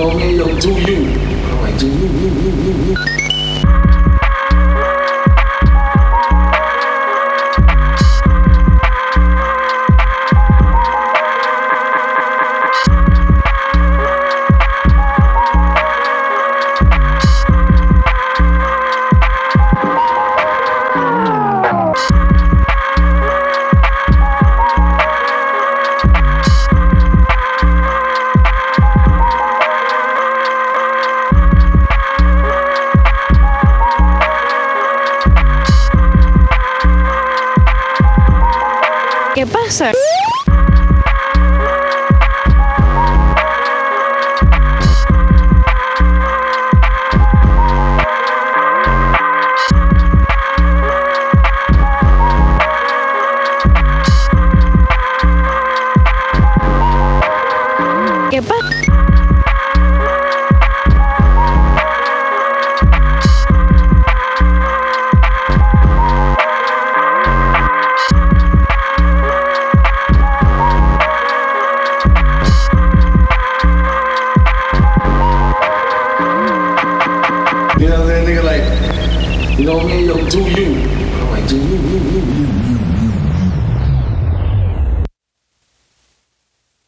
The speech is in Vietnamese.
都没有注意，我已经。¿Qué pasa? No, man, yo, do yêu I'm like, do you, you, you, you.